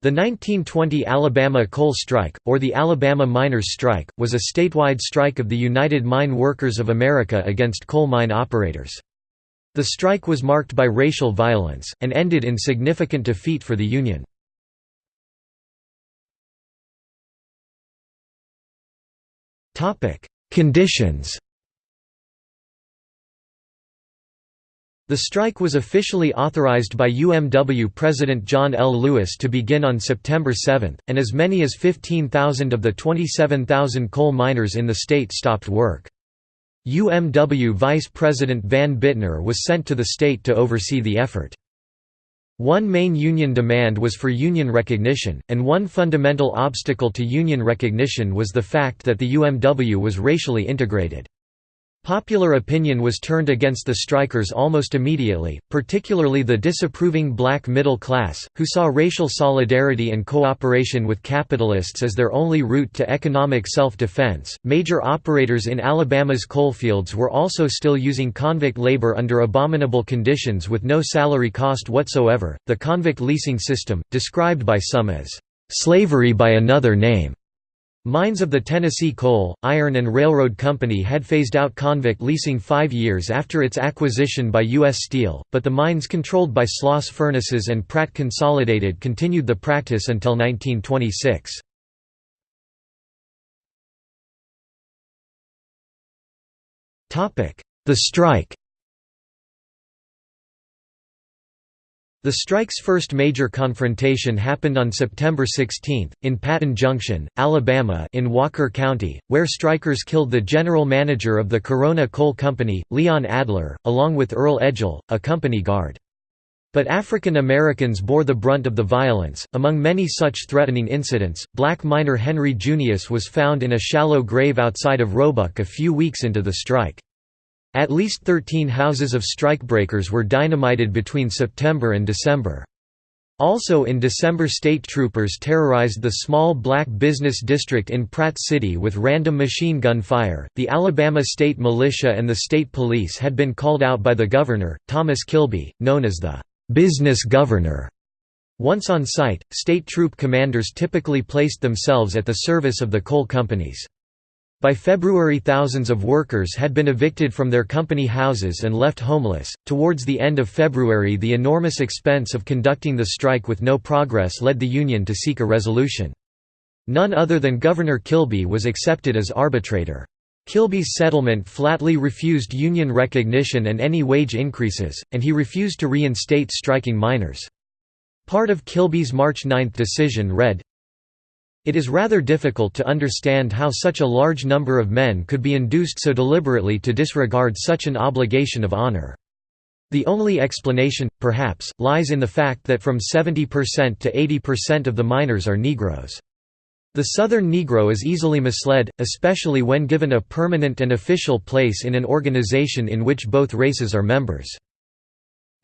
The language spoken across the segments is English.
The 1920 Alabama Coal Strike, or the Alabama Miners' Strike, was a statewide strike of the United Mine Workers of America against coal mine operators. The strike was marked by racial violence, and ended in significant defeat for the Union. Conditions The strike was officially authorized by UMW President John L. Lewis to begin on September 7, and as many as 15,000 of the 27,000 coal miners in the state stopped work. UMW Vice President Van Bittner was sent to the state to oversee the effort. One main union demand was for union recognition, and one fundamental obstacle to union recognition was the fact that the UMW was racially integrated. Popular opinion was turned against the strikers almost immediately, particularly the disapproving black middle class, who saw racial solidarity and cooperation with capitalists as their only route to economic self defense. Major operators in Alabama's coalfields were also still using convict labor under abominable conditions with no salary cost whatsoever. The convict leasing system, described by some as slavery by another name, Mines of the Tennessee Coal, Iron and Railroad Company had phased out convict leasing five years after its acquisition by U.S. Steel, but the mines controlled by Sloss Furnaces and Pratt Consolidated continued the practice until 1926. The strike The strike's first major confrontation happened on September 16, in Patton Junction, Alabama in Walker County, where strikers killed the general manager of the Corona Coal Company, Leon Adler, along with Earl Edgel, a company guard. But African Americans bore the brunt of the violence. Among many such threatening incidents, black miner Henry Junius was found in a shallow grave outside of Roebuck a few weeks into the strike. At least 13 houses of strikebreakers were dynamited between September and December. Also in December state troopers terrorized the small black business district in Pratt City with random machine gun fire. The Alabama State Militia and the state police had been called out by the governor, Thomas Kilby, known as the business governor. Once on site, state troop commanders typically placed themselves at the service of the coal companies. By February, thousands of workers had been evicted from their company houses and left homeless. Towards the end of February, the enormous expense of conducting the strike with no progress led the union to seek a resolution. None other than Governor Kilby was accepted as arbitrator. Kilby's settlement flatly refused union recognition and any wage increases, and he refused to reinstate striking miners. Part of Kilby's March 9 decision read, it is rather difficult to understand how such a large number of men could be induced so deliberately to disregard such an obligation of honor. The only explanation, perhaps, lies in the fact that from 70% to 80% of the miners are Negroes. The Southern Negro is easily misled, especially when given a permanent and official place in an organization in which both races are members.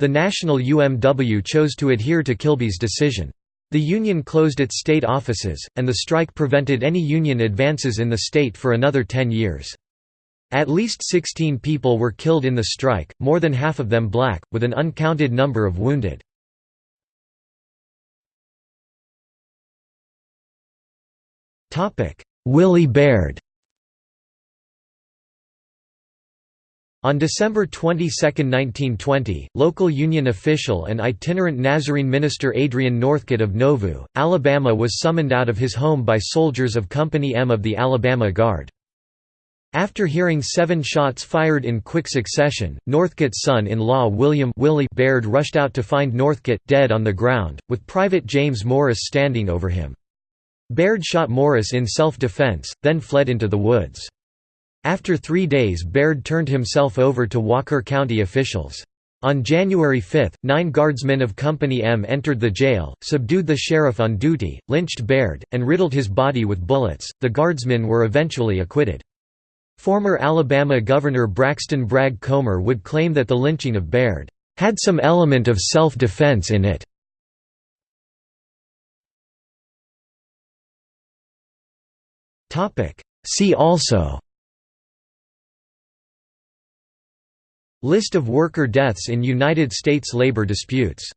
The national UMW chose to adhere to Kilby's decision. The union closed its state offices, and the strike prevented any union advances in the state for another ten years. At least 16 people were killed in the strike, more than half of them black, with an uncounted number of wounded. Willie Baird On December 22, 1920, local Union official and itinerant Nazarene minister Adrian Northcott of Nauvoo, Alabama was summoned out of his home by soldiers of Company M of the Alabama Guard. After hearing seven shots fired in quick succession, Northcott's son-in-law William Willie Baird rushed out to find Northcott, dead on the ground, with Private James Morris standing over him. Baird shot Morris in self-defense, then fled into the woods. After three days Baird turned himself over to Walker County officials. On January 5, nine guardsmen of Company M entered the jail, subdued the sheriff on duty, lynched Baird, and riddled his body with bullets. The guardsmen were eventually acquitted. Former Alabama Governor Braxton Bragg Comer would claim that the lynching of Baird had some element of self-defense in it. See also List of worker deaths in United States labor disputes